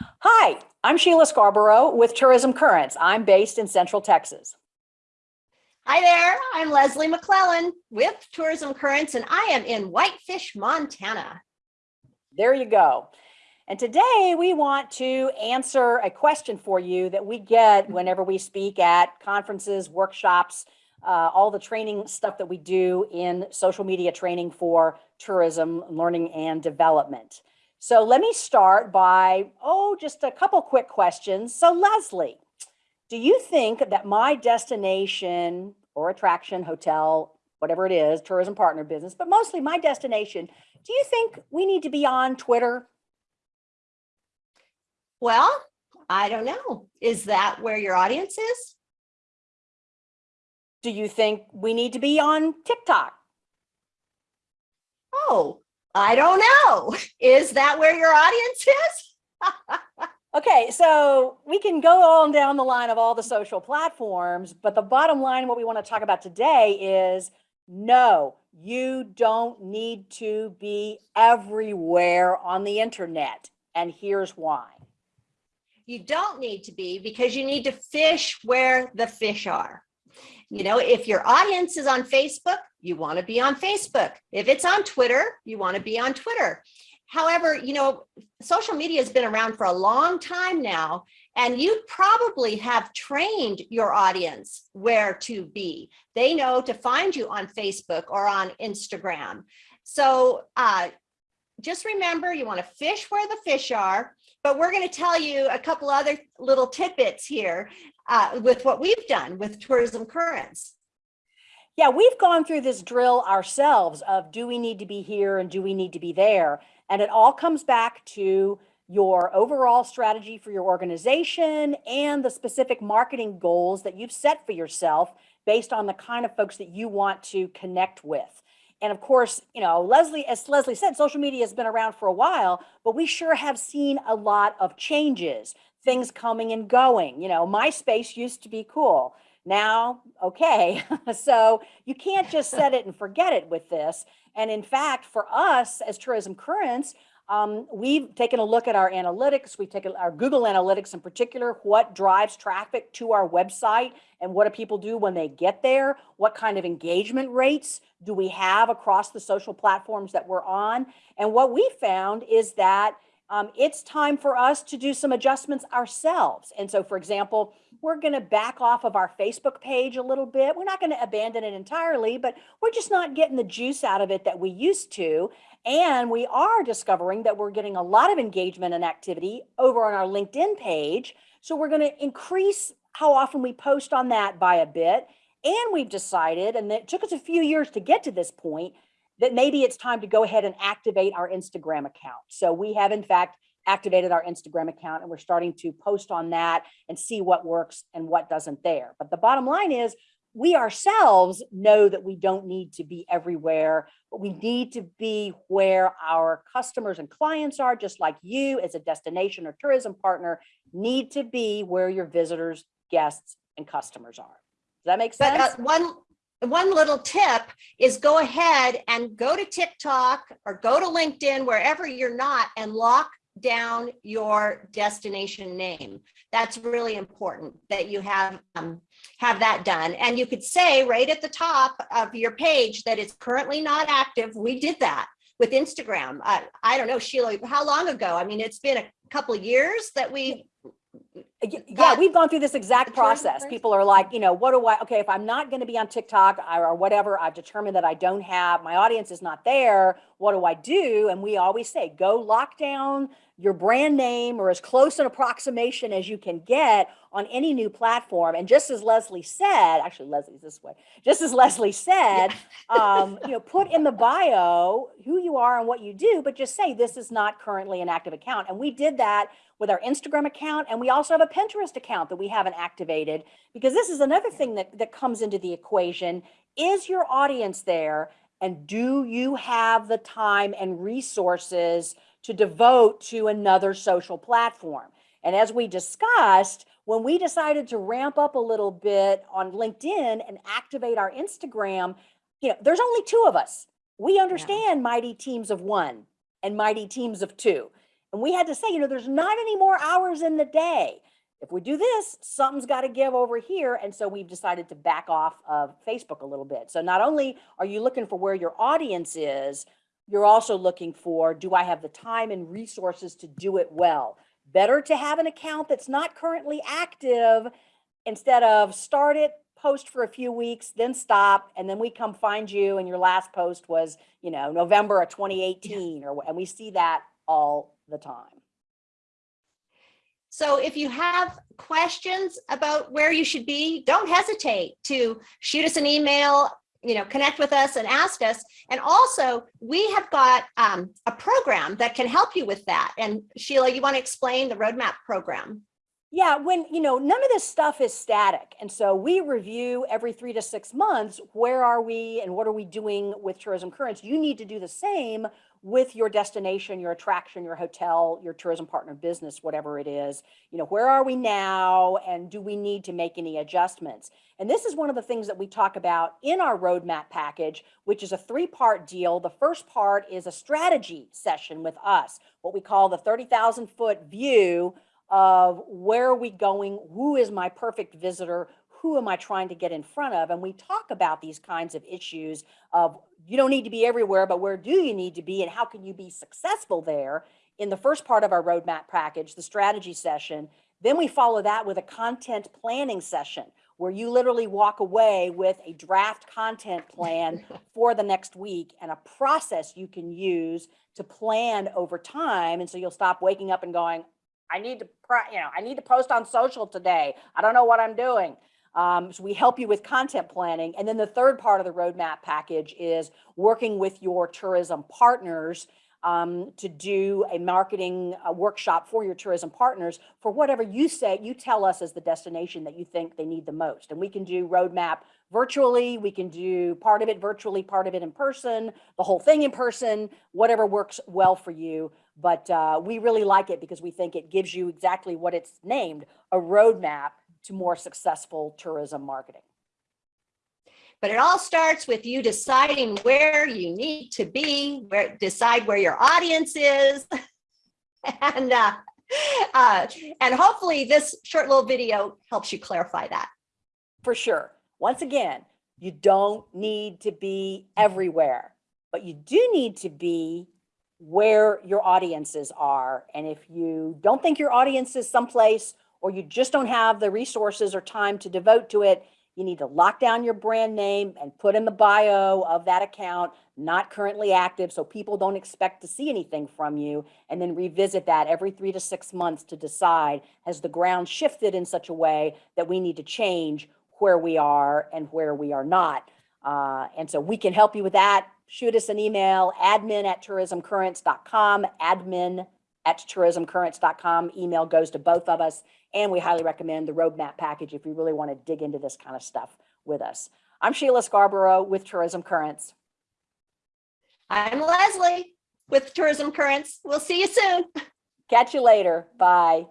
Hi, I'm Sheila Scarborough with Tourism Currents. I'm based in Central Texas. Hi there, I'm Leslie McClellan with Tourism Currents and I am in Whitefish, Montana. There you go. And today we want to answer a question for you that we get whenever we speak at conferences, workshops, uh, all the training stuff that we do in social media training for tourism, learning and development. So let me start by, oh, just a couple quick questions. So Leslie, do you think that my destination or attraction, hotel, whatever it is, tourism partner business, but mostly my destination, do you think we need to be on Twitter? Well, I don't know. Is that where your audience is? Do you think we need to be on TikTok? Oh, I don't know. Is that where your audience is? okay, so we can go on down the line of all the social platforms, but the bottom line, what we want to talk about today is no, you don't need to be everywhere on the internet. And here's why. You don't need to be because you need to fish where the fish are. You know, if your audience is on Facebook, you want to be on Facebook. If it's on Twitter, you want to be on Twitter. However, you know, social media has been around for a long time now, and you probably have trained your audience where to be. They know to find you on Facebook or on Instagram. So uh, just remember, you want to fish where the fish are, but we're going to tell you a couple other little tidbits here uh, with what we've done with Tourism Currents. Yeah, we've gone through this drill ourselves of do we need to be here and do we need to be there? And it all comes back to your overall strategy for your organization and the specific marketing goals that you've set for yourself based on the kind of folks that you want to connect with. And of course, you know, Leslie, as Leslie said, social media has been around for a while, but we sure have seen a lot of changes, things coming and going. You know, MySpace used to be cool. Now, okay, so you can't just set it and forget it with this. And in fact, for us as Tourism Currents, um, we've taken a look at our analytics. We've taken our Google Analytics in particular, what drives traffic to our website and what do people do when they get there? What kind of engagement rates do we have across the social platforms that we're on? And what we found is that um, it's time for us to do some adjustments ourselves. And so, for example, we're going to back off of our Facebook page a little bit. We're not going to abandon it entirely, but we're just not getting the juice out of it that we used to. And we are discovering that we're getting a lot of engagement and activity over on our LinkedIn page. So we're going to increase how often we post on that by a bit. And we've decided, and it took us a few years to get to this point, that maybe it's time to go ahead and activate our Instagram account. So we have in fact activated our Instagram account and we're starting to post on that and see what works and what doesn't there. But the bottom line is we ourselves know that we don't need to be everywhere, but we need to be where our customers and clients are, just like you as a destination or tourism partner need to be where your visitors, guests, and customers are. Does that make sense? But, uh, one one little tip is go ahead and go to TikTok or go to LinkedIn, wherever you're not, and lock down your destination name. That's really important that you have um, have that done. And you could say right at the top of your page that it's currently not active. We did that with Instagram. Uh, I don't know, Sheila, how long ago? I mean, it's been a couple years that we yeah, we've gone through this exact process. People are like, you know, what do I, okay, if I'm not going to be on TikTok or whatever, I've determined that I don't have, my audience is not there. What do I do? And we always say, go lock down your brand name or as close an approximation as you can get on any new platform. And just as Leslie said, actually Leslie's this way, just as Leslie said, um, you know, put in the bio who you are and what you do, but just say this is not currently an active account. And we did that with our Instagram account. And we also have a Pinterest account that we haven't activated because this is another thing that, that comes into the equation. Is your audience there? And do you have the time and resources to devote to another social platform? And as we discussed, when we decided to ramp up a little bit on LinkedIn and activate our Instagram, you know, there's only two of us. We understand yeah. mighty teams of one and mighty teams of two. And we had to say, you know, there's not any more hours in the day. If we do this, something's got to give over here. And so we've decided to back off of Facebook a little bit. So not only are you looking for where your audience is, you're also looking for, do I have the time and resources to do it well? Better to have an account that's not currently active instead of start it, post for a few weeks, then stop, and then we come find you and your last post was, you know, November of 2018 or, and we see that all the time. So if you have questions about where you should be, don't hesitate to shoot us an email, you know, connect with us and ask us. And also we have got um, a program that can help you with that. And Sheila, you want to explain the roadmap program? Yeah, when, you know, none of this stuff is static. And so we review every three to six months, where are we and what are we doing with tourism currents? You need to do the same with your destination, your attraction, your hotel, your tourism partner business, whatever it is. You know, where are we now and do we need to make any adjustments? And this is one of the things that we talk about in our roadmap package, which is a three-part deal. The first part is a strategy session with us, what we call the 30,000 foot view of where are we going? Who is my perfect visitor? Who am I trying to get in front of? And we talk about these kinds of issues of you don't need to be everywhere, but where do you need to be and how can you be successful there in the first part of our roadmap package, the strategy session. Then we follow that with a content planning session where you literally walk away with a draft content plan for the next week and a process you can use to plan over time. And so you'll stop waking up and going, I need to, you know, I need to post on social today. I don't know what I'm doing. Um, so we help you with content planning. And then the third part of the roadmap package is working with your tourism partners um, to do a marketing uh, workshop for your tourism partners for whatever you say, you tell us as the destination that you think they need the most. And we can do roadmap virtually, we can do part of it virtually, part of it in person, the whole thing in person, whatever works well for you. But uh, we really like it because we think it gives you exactly what it's named, a roadmap to more successful tourism marketing. But it all starts with you deciding where you need to be, where decide where your audience is. and uh, uh, and hopefully this short little video helps you clarify that. For sure. Once again, you don't need to be everywhere, but you do need to be where your audiences are. And if you don't think your audience is someplace or you just don't have the resources or time to devote to it, you need to lock down your brand name and put in the bio of that account, not currently active, so people don't expect to see anything from you, and then revisit that every three to six months to decide, has the ground shifted in such a way that we need to change where we are and where we are not. Uh, and so we can help you with that. Shoot us an email, admin at tourismcurrents.com, admin at tourismcurrents.com. Email goes to both of us. And we highly recommend the roadmap package if you really want to dig into this kind of stuff with us. I'm Sheila Scarborough with Tourism Currents. I'm Leslie with Tourism Currents. We'll see you soon. Catch you later. Bye.